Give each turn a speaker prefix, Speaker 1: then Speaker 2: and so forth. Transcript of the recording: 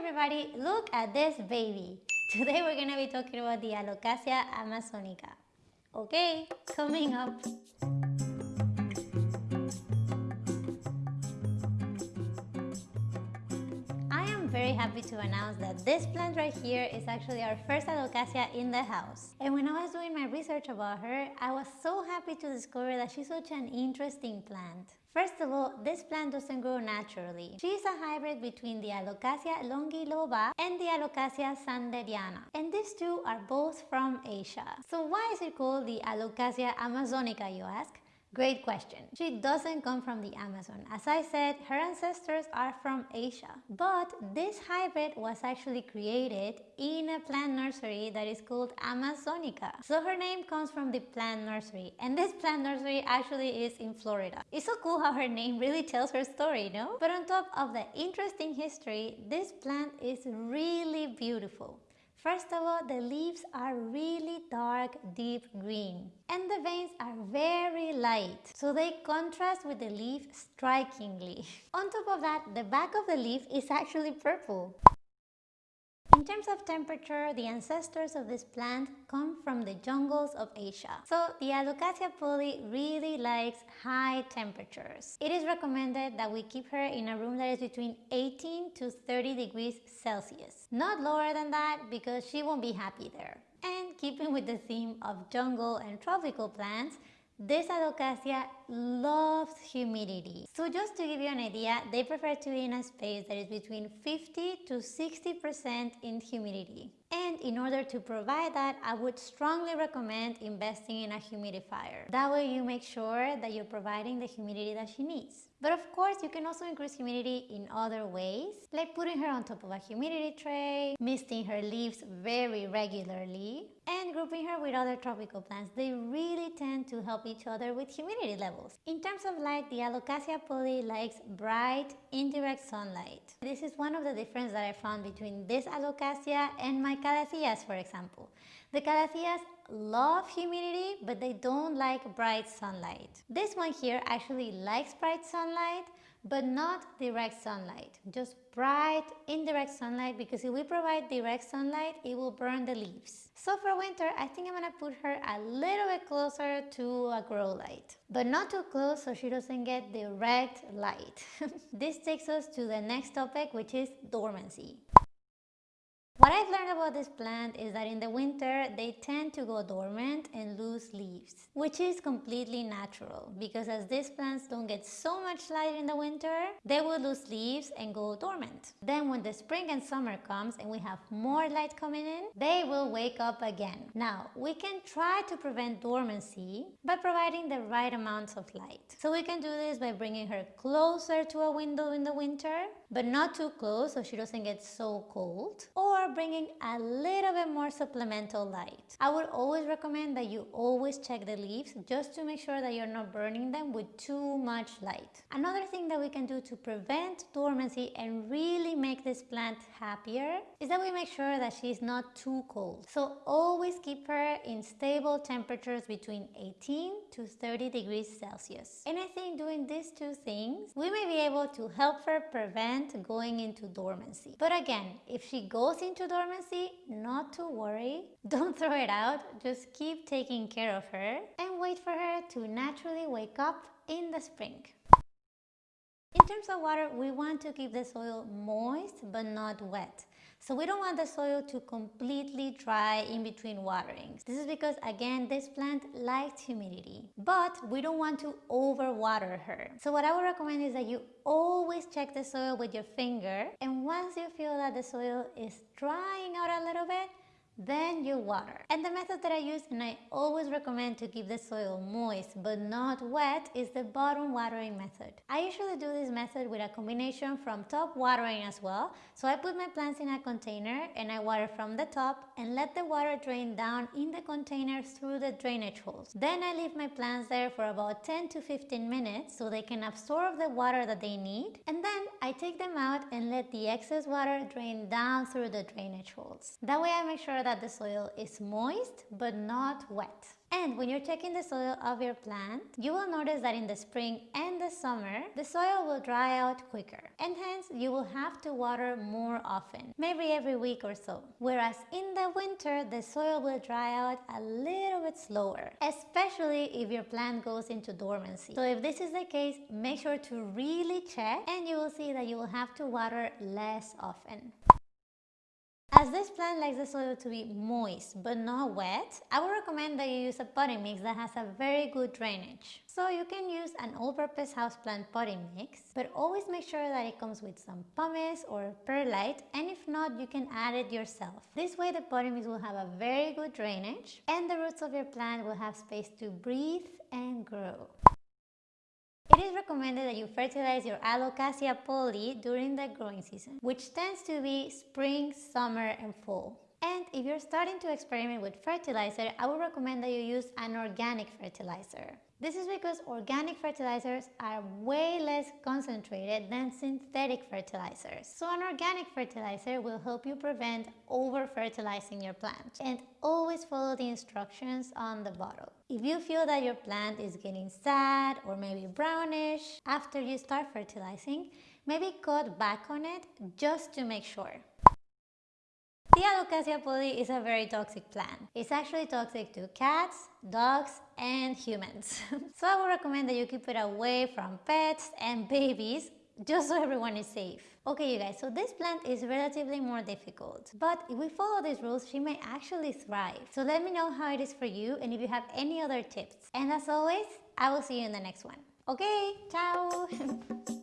Speaker 1: everybody, look at this baby. Today we're gonna be talking about the Alocasia amazonica. Okay, coming up. Very happy to announce that this plant right here is actually our first Alocasia in the house. And when I was doing my research about her, I was so happy to discover that she's such an interesting plant. First of all, this plant doesn't grow naturally. She is a hybrid between the Alocasia longiloba and the Alocasia sanderiana. And these two are both from Asia. So why is it called the Alocasia amazonica, you ask? Great question. She doesn't come from the Amazon. As I said, her ancestors are from Asia. But this hybrid was actually created in a plant nursery that is called Amazonica. So her name comes from the plant nursery. And this plant nursery actually is in Florida. It's so cool how her name really tells her story, no? But on top of the interesting history, this plant is really beautiful. First of all, the leaves are really dark, deep green and the veins are very light, so they contrast with the leaf strikingly. On top of that, the back of the leaf is actually purple. In terms of temperature, the ancestors of this plant come from the jungles of Asia. So the Alocasia polly really likes high temperatures. It is recommended that we keep her in a room that is between 18 to 30 degrees Celsius. Not lower than that because she won't be happy there. And keeping with the theme of jungle and tropical plants, this alocasia loves humidity. So just to give you an idea, they prefer to be in a space that is between 50 to 60% in humidity. And in order to provide that, I would strongly recommend investing in a humidifier. That way you make sure that you're providing the humidity that she needs. But of course, you can also increase humidity in other ways, like putting her on top of a humidity tray, misting her leaves very regularly, and grouping her with other tropical plants. They really tend to help each other with humidity levels. In terms of light, the Alocasia polly likes bright, indirect sunlight. This is one of the differences that I found between this Alocasia and my Calatheas, for example. The Calatheas love humidity, but they don't like bright sunlight. This one here actually likes bright sunlight, but not direct sunlight, just bright indirect sunlight because if we provide direct sunlight, it will burn the leaves. So for winter, I think I'm gonna put her a little bit closer to a grow light, but not too close so she doesn't get direct light. this takes us to the next topic, which is dormancy. What I've learned about this plant is that in the winter they tend to go dormant and lose leaves, which is completely natural because as these plants don't get so much light in the winter, they will lose leaves and go dormant. Then when the spring and summer comes and we have more light coming in, they will wake up again. Now, we can try to prevent dormancy by providing the right amounts of light. So we can do this by bringing her closer to a window in the winter, but not too close so she doesn't get so cold, or bringing a little bit more supplemental light. I would always recommend that you always check the leaves just to make sure that you're not burning them with too much light. Another thing that we can do to prevent dormancy and really make this plant happier is that we make sure that she's not too cold. So always keep her in stable temperatures between 18 to 30 degrees Celsius. And I think doing these two things, we may be able to help her prevent going into dormancy. But again, if she goes into dormancy, not to worry. Don't throw it out. Just keep taking care of her and wait for her to naturally wake up in the spring. In terms of water, we want to keep the soil moist but not wet. So we don't want the soil to completely dry in between waterings. This is because again, this plant likes humidity, but we don't want to overwater her. So what I would recommend is that you always check the soil with your finger and once you feel that the soil is drying out a little bit, then you water. And the method that I use and I always recommend to keep the soil moist but not wet is the bottom watering method. I usually do this method with a combination from top watering as well. So I put my plants in a container and I water from the top and let the water drain down in the container through the drainage holes. Then I leave my plants there for about 10 to 15 minutes so they can absorb the water that they need and then I take them out and let the excess water drain down through the drainage holes. That way I make sure that that the soil is moist but not wet. And when you're checking the soil of your plant, you will notice that in the spring and the summer, the soil will dry out quicker. And hence, you will have to water more often, maybe every week or so. Whereas in the winter, the soil will dry out a little bit slower, especially if your plant goes into dormancy. So if this is the case, make sure to really check and you will see that you will have to water less often. As this plant likes the soil to be moist but not wet, I would recommend that you use a potting mix that has a very good drainage. So you can use an all-purpose houseplant potting mix, but always make sure that it comes with some pumice or perlite, and if not, you can add it yourself. This way the potting mix will have a very good drainage, and the roots of your plant will have space to breathe and grow. It is recommended that you fertilize your Alocasia polly during the growing season, which tends to be spring, summer and fall. And if you're starting to experiment with fertilizer, I would recommend that you use an organic fertilizer. This is because organic fertilizers are way less concentrated than synthetic fertilizers. So an organic fertilizer will help you prevent over-fertilizing your plant. And always follow the instructions on the bottle. If you feel that your plant is getting sad or maybe brownish after you start fertilizing, maybe cut back on it just to make sure. The Alocasia polly is a very toxic plant. It's actually toxic to cats, dogs, and humans. so I would recommend that you keep it away from pets and babies just so everyone is safe. Okay you guys, so this plant is relatively more difficult, but if we follow these rules, she may actually thrive. So let me know how it is for you and if you have any other tips. And as always, I will see you in the next one. Okay, ciao!